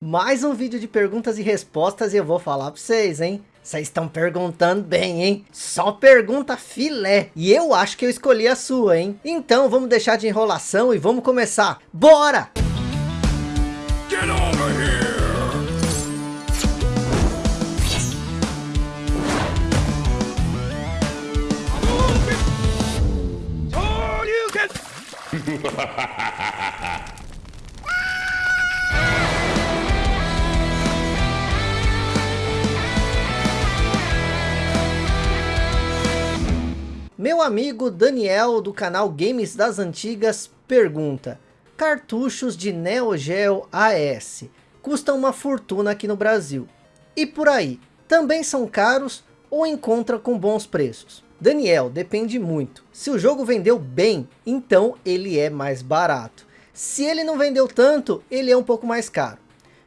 Mais um vídeo de perguntas e respostas e eu vou falar para vocês, hein? Vocês estão perguntando bem, hein? Só pergunta filé. E eu acho que eu escolhi a sua, hein? Então vamos deixar de enrolação e vamos começar. Bora! Get over here! Oh, you can... Meu amigo Daniel do canal Games das Antigas pergunta Cartuchos de Neo Geo AS custam uma fortuna aqui no Brasil. E por aí, também são caros ou encontra com bons preços? Daniel, depende muito. Se o jogo vendeu bem, então ele é mais barato. Se ele não vendeu tanto, ele é um pouco mais caro.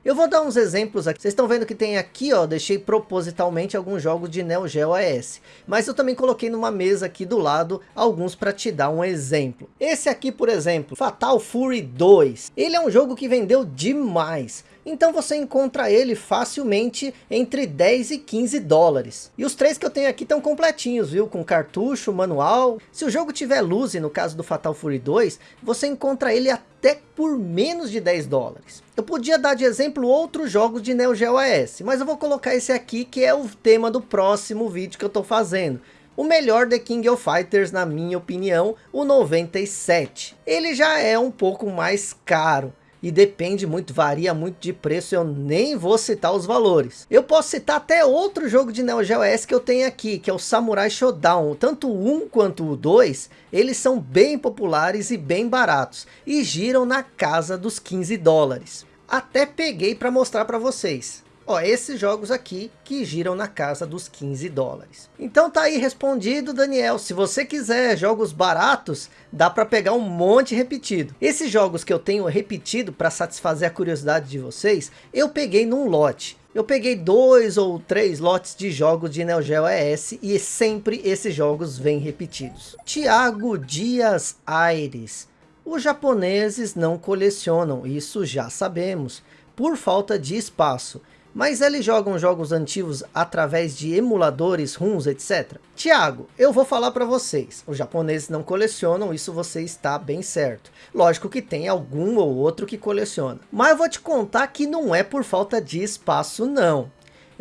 Eu vou dar uns exemplos aqui. Vocês estão vendo que tem aqui, ó, deixei propositalmente alguns jogos de Neo Geo AS. Mas eu também coloquei numa mesa aqui do lado alguns para te dar um exemplo. Esse aqui, por exemplo, Fatal Fury 2. Ele é um jogo que vendeu demais. Então você encontra ele facilmente entre 10 e 15 dólares. E os três que eu tenho aqui estão completinhos, viu? Com cartucho, manual. Se o jogo tiver luz, no caso do Fatal Fury 2, você encontra ele até por menos de 10 dólares. Eu podia dar de exemplo outros jogos de Neo Geo AS, mas eu vou colocar esse aqui que é o tema do próximo vídeo que eu estou fazendo o melhor The King of Fighters, na minha opinião, o 97. Ele já é um pouco mais caro, e depende muito, varia muito de preço, eu nem vou citar os valores. Eu posso citar até outro jogo de Neo Geo S que eu tenho aqui, que é o Samurai Shodown. Tanto o 1 quanto o 2, eles são bem populares e bem baratos, e giram na casa dos 15 dólares. Até peguei para mostrar para vocês. Ó, esses jogos aqui que giram na casa dos 15 dólares. Então tá aí respondido, Daniel. Se você quiser jogos baratos, dá para pegar um monte repetido. Esses jogos que eu tenho repetido para satisfazer a curiosidade de vocês, eu peguei num lote. Eu peguei dois ou três lotes de jogos de Neo Geo ES e sempre esses jogos vêm repetidos. Tiago Dias Aires. Os japoneses não colecionam, isso já sabemos, por falta de espaço mas eles jogam jogos antigos através de emuladores, ROMs, etc. Tiago, eu vou falar para vocês, os japoneses não colecionam, isso você está bem certo. Lógico que tem algum ou outro que coleciona. Mas eu vou te contar que não é por falta de espaço não.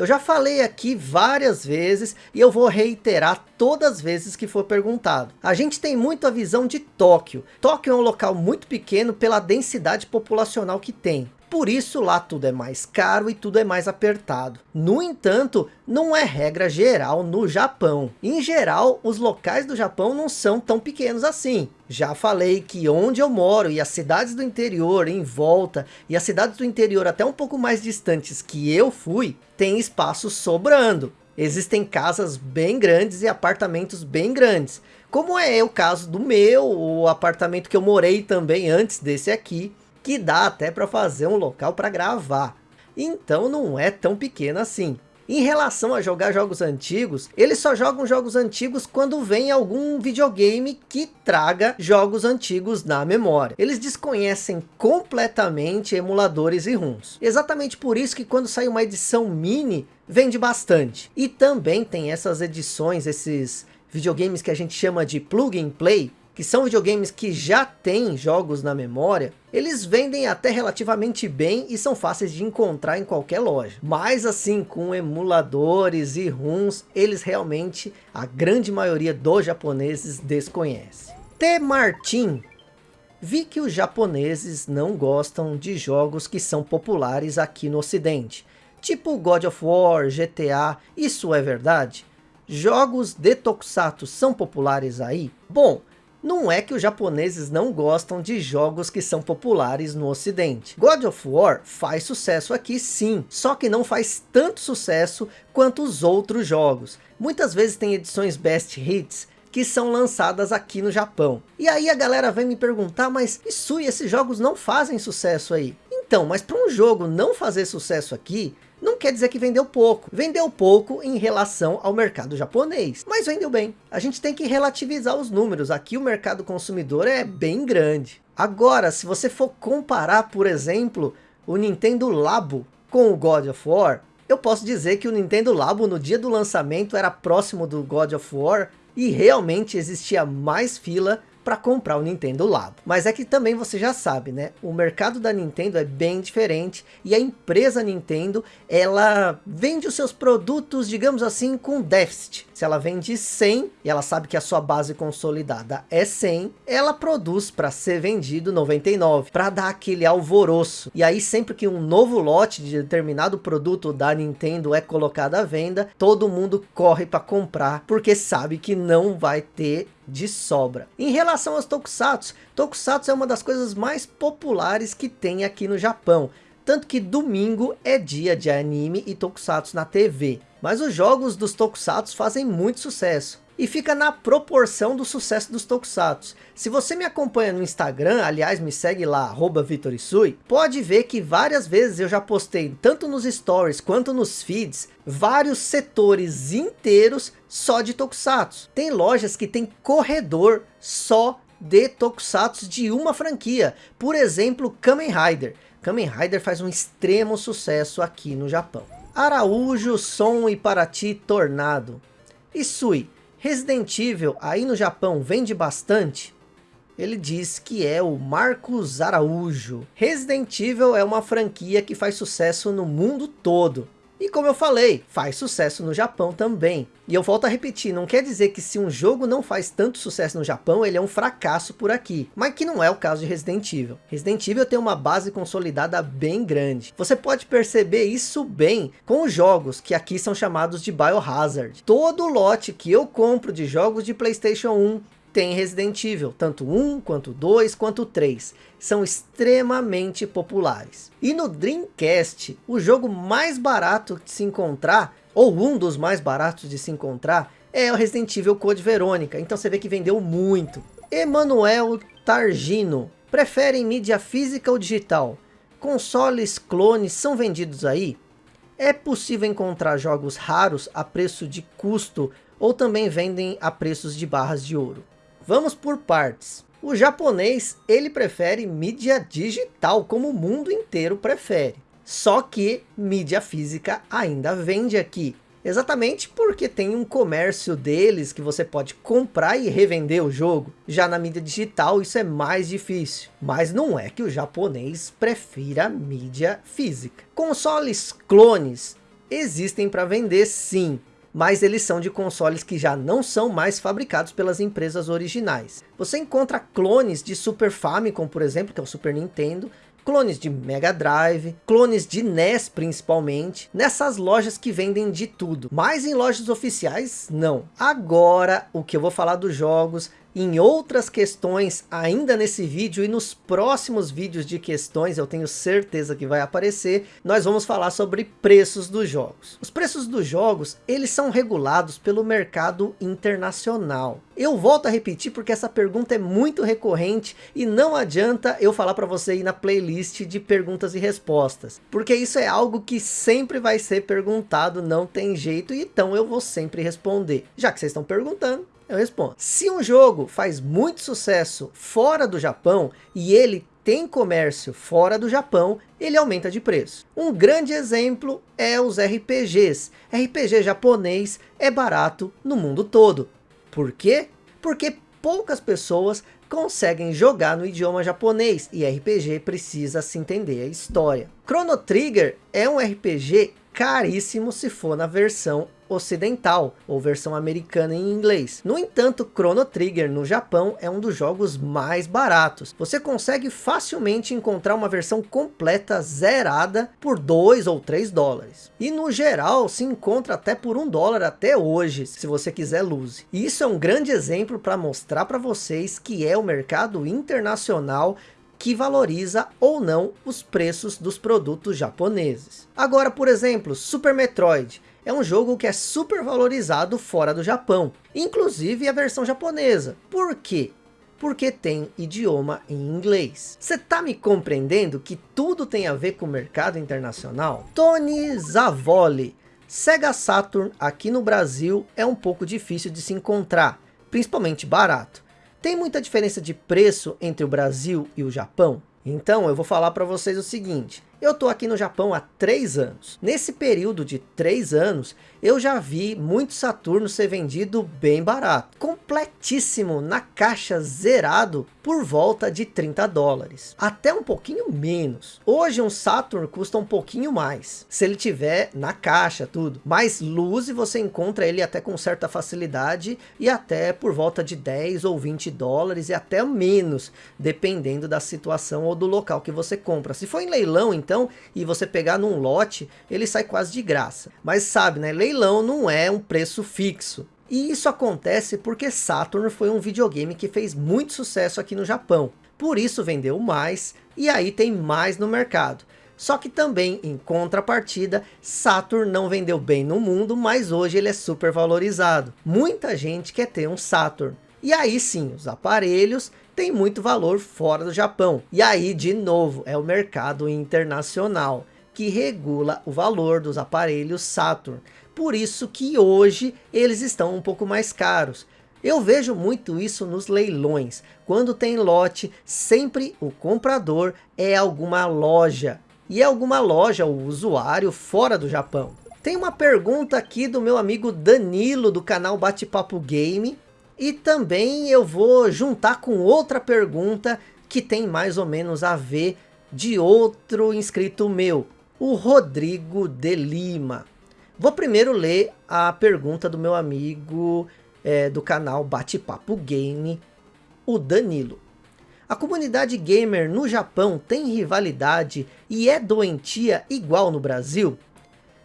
Eu já falei aqui várias vezes e eu vou reiterar todas as vezes que for perguntado. A gente tem muito a visão de Tóquio. Tóquio é um local muito pequeno pela densidade populacional que tem. Por isso lá tudo é mais caro e tudo é mais apertado. No entanto, não é regra geral no Japão. Em geral, os locais do Japão não são tão pequenos assim. Já falei que onde eu moro e as cidades do interior em volta e as cidades do interior até um pouco mais distantes que eu fui, tem espaço sobrando. Existem casas bem grandes e apartamentos bem grandes. Como é o caso do meu, o apartamento que eu morei também antes desse aqui que dá até para fazer um local para gravar. Então não é tão pequeno assim. Em relação a jogar jogos antigos, eles só jogam jogos antigos quando vem algum videogame que traga jogos antigos na memória. Eles desconhecem completamente emuladores e ROMs. Exatamente por isso que quando sai uma edição mini, vende bastante. E também tem essas edições, esses videogames que a gente chama de plug and play, que são videogames que já têm jogos na memória, eles vendem até relativamente bem e são fáceis de encontrar em qualquer loja. Mas assim, com emuladores e ROMs, eles realmente, a grande maioria dos japoneses desconhece. T. Martin Vi que os japoneses não gostam de jogos que são populares aqui no ocidente, tipo God of War, GTA, isso é verdade? Jogos de Tokusatsu são populares aí? Bom, não é que os japoneses não gostam de jogos que são populares no ocidente. God of War faz sucesso aqui sim, só que não faz tanto sucesso quanto os outros jogos. Muitas vezes tem edições Best Hits que são lançadas aqui no Japão. E aí a galera vem me perguntar, mas Isui, esses jogos não fazem sucesso aí? Então, mas para um jogo não fazer sucesso aqui, não quer dizer que vendeu pouco. Vendeu pouco em relação ao mercado japonês, mas vendeu bem. A gente tem que relativizar os números. Aqui o mercado consumidor é bem grande. Agora, se você for comparar, por exemplo, o Nintendo Labo com o God of War, eu posso dizer que o Nintendo Labo no dia do lançamento era próximo do God of War e realmente existia mais fila para comprar o Nintendo Labo. Mas é que também você já sabe, né? O mercado da Nintendo é bem diferente e a empresa Nintendo, ela vende os seus produtos, digamos assim, com déficit. Se ela vende 100 e ela sabe que a sua base consolidada é 100, ela produz para ser vendido 99, para dar aquele alvoroço. E aí sempre que um novo lote de determinado produto da Nintendo é colocado à venda, todo mundo corre para comprar, porque sabe que não vai ter de sobra. Em relação aos Tokusatsu, Tokusatsu é uma das coisas mais populares que tem aqui no Japão. Tanto que domingo é dia de anime e Tokusatsu na TV. Mas os jogos dos Tokusatsu fazem muito sucesso e fica na proporção do sucesso dos Tokusatsu. Se você me acompanha no Instagram, aliás me segue lá, arroba Vitorisui, pode ver que várias vezes eu já postei, tanto nos stories quanto nos feeds, vários setores inteiros só de Tokusatsu. Tem lojas que tem corredor só de Tokusatsu de uma franquia, por exemplo Kamen Rider. Kamen Rider faz um extremo sucesso aqui no Japão. Araújo, Som e Paraty Tornado. Isui, Resident Evil aí no Japão vende bastante? Ele diz que é o Marcos Araújo. Resident Evil é uma franquia que faz sucesso no mundo todo. E como eu falei, faz sucesso no Japão também. E eu volto a repetir, não quer dizer que se um jogo não faz tanto sucesso no Japão, ele é um fracasso por aqui. Mas que não é o caso de Resident Evil. Resident Evil tem uma base consolidada bem grande. Você pode perceber isso bem com os jogos que aqui são chamados de Biohazard. Todo lote que eu compro de jogos de Playstation 1 tem Resident Evil, tanto 1, quanto 2, quanto 3. São extremamente populares. E no Dreamcast, o jogo mais barato de se encontrar, ou um dos mais baratos de se encontrar, é o Resident Evil Code Verônica. Então você vê que vendeu muito. Emanuel Targino, preferem mídia física ou digital? Consoles clones são vendidos aí? É possível encontrar jogos raros a preço de custo ou também vendem a preços de barras de ouro? Vamos por partes. O japonês, ele prefere mídia digital, como o mundo inteiro prefere. Só que mídia física ainda vende aqui. Exatamente porque tem um comércio deles que você pode comprar e revender o jogo. Já na mídia digital isso é mais difícil. Mas não é que o japonês prefira mídia física. Consoles clones existem para vender sim mas eles são de consoles que já não são mais fabricados pelas empresas originais. Você encontra clones de Super Famicom, por exemplo, que é o Super Nintendo, clones de Mega Drive, clones de NES principalmente, nessas lojas que vendem de tudo. Mas em lojas oficiais, não. Agora, o que eu vou falar dos jogos em outras questões ainda nesse vídeo e nos próximos vídeos de questões, eu tenho certeza que vai aparecer, nós vamos falar sobre preços dos jogos. Os preços dos jogos, eles são regulados pelo mercado internacional. Eu volto a repetir porque essa pergunta é muito recorrente e não adianta eu falar para você ir na playlist de perguntas e respostas, porque isso é algo que sempre vai ser perguntado, não tem jeito, então eu vou sempre responder. Já que vocês estão perguntando, eu respondo. Se um jogo faz muito sucesso fora do Japão e ele tem comércio fora do Japão, ele aumenta de preço. Um grande exemplo é os RPGs. RPG japonês é barato no mundo todo. Por quê? Porque poucas pessoas conseguem jogar no idioma japonês e RPG precisa se entender a história. Chrono Trigger é um RPG caríssimo se for na versão ocidental, ou versão americana em inglês. No entanto, Chrono Trigger no Japão é um dos jogos mais baratos. Você consegue facilmente encontrar uma versão completa zerada por 2 ou 3 dólares. E no geral se encontra até por 1 dólar até hoje, se você quiser luz. E isso é um grande exemplo para mostrar para vocês que é o mercado internacional que valoriza ou não os preços dos produtos japoneses. Agora, por exemplo, Super Metroid é um jogo que é super valorizado fora do Japão, inclusive a versão japonesa. Por quê? Porque tem idioma em inglês. Você tá me compreendendo que tudo tem a ver com o mercado internacional? Tony Zavoli, Sega Saturn aqui no Brasil é um pouco difícil de se encontrar, principalmente barato. Tem muita diferença de preço entre o Brasil e o Japão? Então eu vou falar para vocês o seguinte, Eu tô aqui no Japão há três anos. Nesse período de três anos, eu já vi muito Saturno ser vendido bem barato. Completíssimo, na caixa zerado, por volta de 30 dólares. Até um pouquinho menos. Hoje um Saturn custa um pouquinho mais. Se ele tiver na caixa, tudo. Mais luz você encontra ele até com certa facilidade. E até por volta de 10 ou 20 dólares e até menos. Dependendo da situação ou do local que você compra. Se for em leilão então, e você pegar num lote, ele sai quase de graça. Mas sabe, né? leilão não é um preço fixo. E isso acontece porque Saturn foi um videogame que fez muito sucesso aqui no Japão. Por isso vendeu mais e aí tem mais no mercado. Só que também, em contrapartida, Saturn não vendeu bem no mundo, mas hoje ele é super valorizado. Muita gente quer ter um Saturn. E aí sim, os aparelhos têm muito valor fora do Japão. E aí, de novo, é o mercado internacional que regula o valor dos aparelhos Saturn. Por isso que hoje eles estão um pouco mais caros. Eu vejo muito isso nos leilões. Quando tem lote, sempre o comprador é alguma loja. E é alguma loja, o usuário, fora do Japão. Tem uma pergunta aqui do meu amigo Danilo, do canal Bate-Papo Game. E também eu vou juntar com outra pergunta que tem mais ou menos a ver de outro inscrito meu o Rodrigo de Lima. Vou primeiro ler a pergunta do meu amigo é, do canal Bate-Papo Game, o Danilo. A comunidade gamer no Japão tem rivalidade e é doentia igual no Brasil?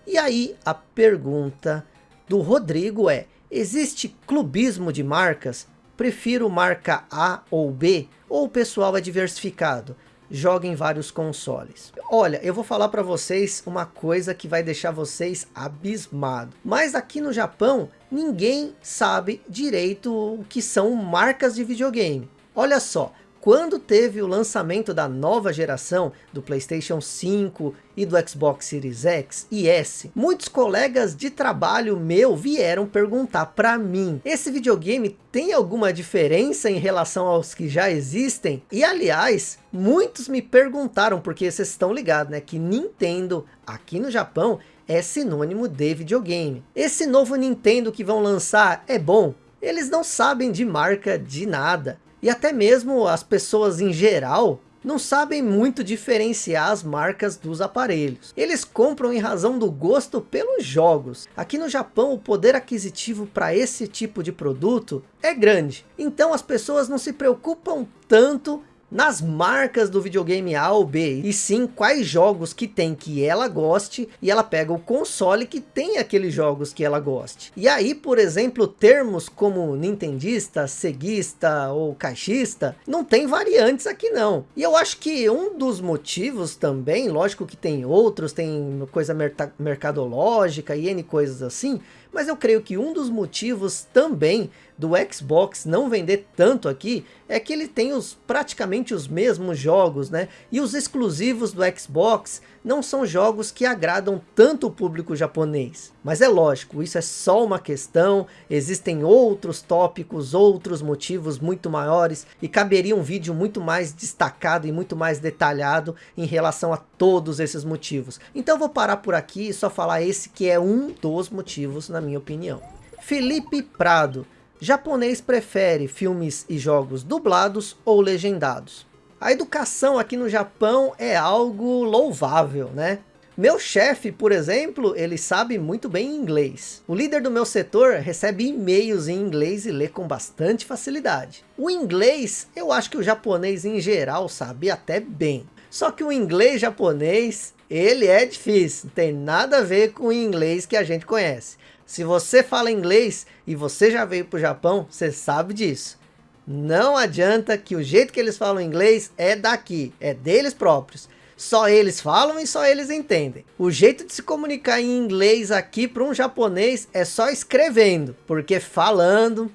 E aí a pergunta do Rodrigo é, existe clubismo de marcas? Prefiro marca A ou B? Ou o pessoal é diversificado? joga em vários consoles. Olha, eu vou falar para vocês uma coisa que vai deixar vocês abismados. Mas aqui no Japão, ninguém sabe direito o que são marcas de videogame. Olha só, quando teve o lançamento da nova geração do Playstation 5 e do Xbox Series X e S, muitos colegas de trabalho meu vieram perguntar para mim, esse videogame tem alguma diferença em relação aos que já existem? E aliás, muitos me perguntaram, porque vocês estão ligados, né, que Nintendo aqui no Japão é sinônimo de videogame. Esse novo Nintendo que vão lançar é bom? Eles não sabem de marca de nada. E até mesmo as pessoas em geral não sabem muito diferenciar as marcas dos aparelhos. Eles compram em razão do gosto pelos jogos. Aqui no Japão o poder aquisitivo para esse tipo de produto é grande. Então as pessoas não se preocupam tanto nas marcas do videogame A ou B, e sim quais jogos que tem que ela goste, e ela pega o console que tem aqueles jogos que ela goste. E aí, por exemplo, termos como nintendista, ceguista ou caixista, não tem variantes aqui não. E eu acho que um dos motivos também, lógico que tem outros, tem coisa mercadológica e N coisas assim, mas eu creio que um dos motivos também do Xbox não vender tanto aqui é que ele tem os, praticamente os mesmos jogos, né? E os exclusivos do Xbox não são jogos que agradam tanto o público japonês. Mas é lógico, isso é só uma questão, existem outros tópicos, outros motivos muito maiores e caberia um vídeo muito mais destacado e muito mais detalhado em relação a todos esses motivos. Então vou parar por aqui e só falar esse que é um dos motivos na minha opinião. Felipe Prado, japonês prefere filmes e jogos dublados ou legendados? A educação aqui no Japão é algo louvável, né? Meu chefe, por exemplo, ele sabe muito bem inglês. O líder do meu setor recebe e-mails em inglês e lê com bastante facilidade. O inglês, eu acho que o japonês em geral sabe até bem. Só que o inglês japonês, ele é difícil, não tem nada a ver com o inglês que a gente conhece. Se você fala inglês e você já veio para o Japão, você sabe disso. Não adianta que o jeito que eles falam inglês é daqui, é deles próprios. Só eles falam e só eles entendem. O jeito de se comunicar em inglês aqui para um japonês é só escrevendo, porque falando...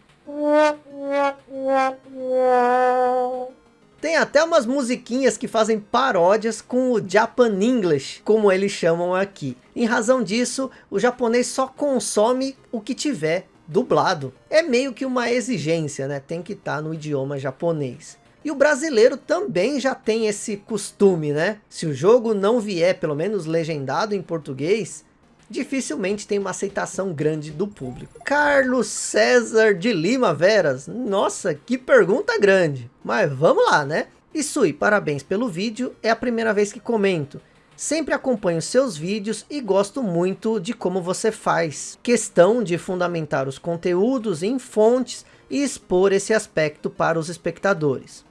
Tem até umas musiquinhas que fazem paródias com o Japan English, como eles chamam aqui. Em razão disso, o japonês só consome o que tiver dublado. É meio que uma exigência, né? Tem que estar tá no idioma japonês. E o brasileiro também já tem esse costume, né? Se o jogo não vier pelo menos legendado em português, dificilmente tem uma aceitação grande do público. Carlos César de Lima Veras, nossa, que pergunta grande. Mas vamos lá, né? Isui, parabéns pelo vídeo, é a primeira vez que comento. Sempre acompanho seus vídeos e gosto muito de como você faz. Questão de fundamentar os conteúdos em fontes e expor esse aspecto para os espectadores.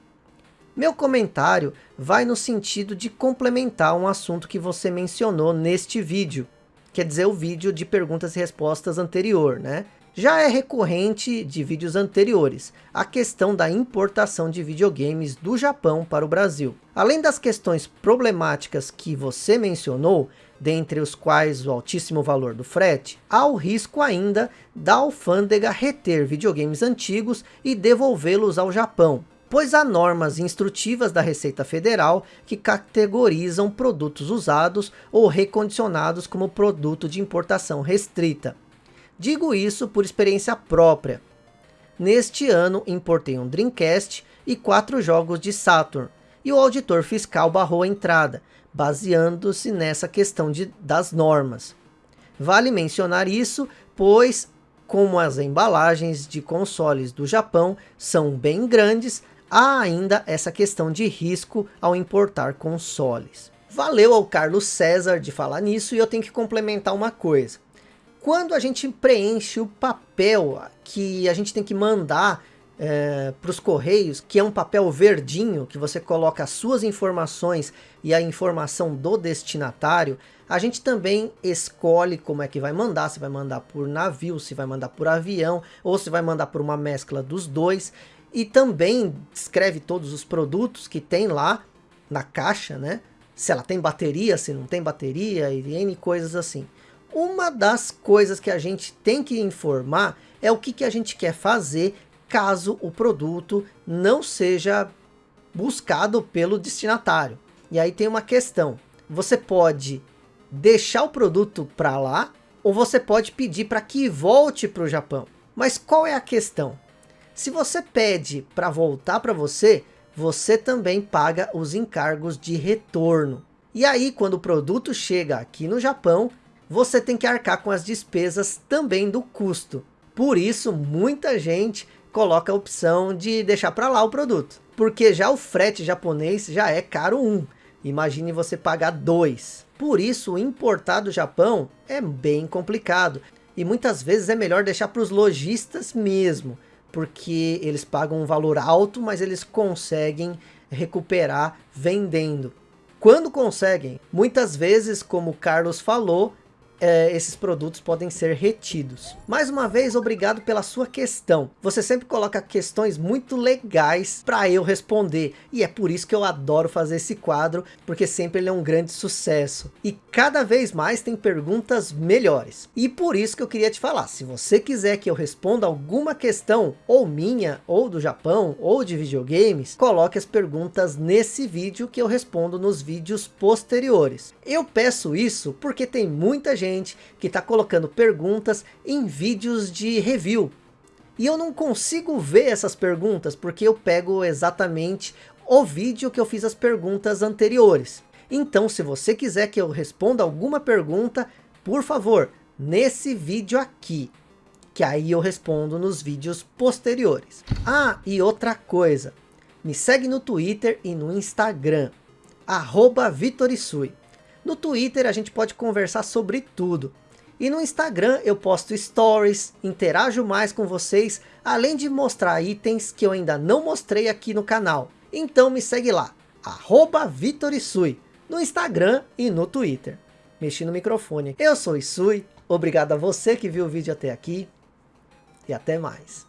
Meu comentário vai no sentido de complementar um assunto que você mencionou neste vídeo. Quer dizer, o vídeo de perguntas e respostas anterior, né? Já é recorrente de vídeos anteriores, a questão da importação de videogames do Japão para o Brasil. Além das questões problemáticas que você mencionou, dentre os quais o altíssimo valor do frete, há o risco ainda da alfândega reter videogames antigos e devolvê-los ao Japão, pois há normas instrutivas da Receita Federal que categorizam produtos usados ou recondicionados como produto de importação restrita. Digo isso por experiência própria. Neste ano importei um Dreamcast e quatro jogos de Saturn, e o auditor fiscal barrou a entrada, baseando-se nessa questão de, das normas. Vale mencionar isso, pois como as embalagens de consoles do Japão são bem grandes, há ainda essa questão de risco ao importar consoles. Valeu ao Carlos César de falar nisso e eu tenho que complementar uma coisa. Quando a gente preenche o papel que a gente tem que mandar é, para os correios, que é um papel verdinho, que você coloca as suas informações e a informação do destinatário, a gente também escolhe como é que vai mandar, se vai mandar por navio, se vai mandar por avião, ou se vai mandar por uma mescla dos dois, e também escreve todos os produtos que tem lá na caixa, né? Se ela tem bateria, se não tem bateria, e N coisas assim. Uma das coisas que a gente tem que informar é o que, que a gente quer fazer caso o produto não seja buscado pelo destinatário. E aí tem uma questão. Você pode deixar o produto para lá ou você pode pedir para que volte para o Japão. Mas qual é a questão? Se você pede para voltar para você, você também paga os encargos de retorno. E aí, quando o produto chega aqui no Japão, você tem que arcar com as despesas também do custo. Por isso, muita gente coloca a opção de deixar para lá o produto. Porque já o frete japonês já é caro um. Imagine você pagar dois. Por isso, importar do Japão é bem complicado. E muitas vezes é melhor deixar para os lojistas mesmo. Porque eles pagam um valor alto, mas eles conseguem recuperar vendendo. Quando conseguem, muitas vezes, como o Carlos falou, é, esses produtos podem ser retidos. Mais uma vez, obrigado pela sua questão. Você sempre coloca questões muito legais para eu responder. E é por isso que eu adoro fazer esse quadro, porque sempre ele é um grande sucesso. E cada vez mais tem perguntas melhores. E por isso que eu queria te falar, se você quiser que eu responda alguma questão, ou minha, ou do Japão, ou de videogames, coloque as perguntas nesse vídeo que eu respondo nos vídeos posteriores. Eu peço isso porque tem muita gente gente que está colocando perguntas em vídeos de review. E eu não consigo ver essas perguntas porque eu pego exatamente o vídeo que eu fiz as perguntas anteriores. Então se você quiser que eu responda alguma pergunta, por favor, nesse vídeo aqui. Que aí eu respondo nos vídeos posteriores. Ah, e outra coisa. Me segue no Twitter e no Instagram. Arroba Vitorisui. No Twitter a gente pode conversar sobre tudo. E no Instagram eu posto stories, interajo mais com vocês, além de mostrar itens que eu ainda não mostrei aqui no canal. Então me segue lá, arroba no Instagram e no Twitter. Mexi no microfone. Eu sou Isui, obrigado a você que viu o vídeo até aqui e até mais.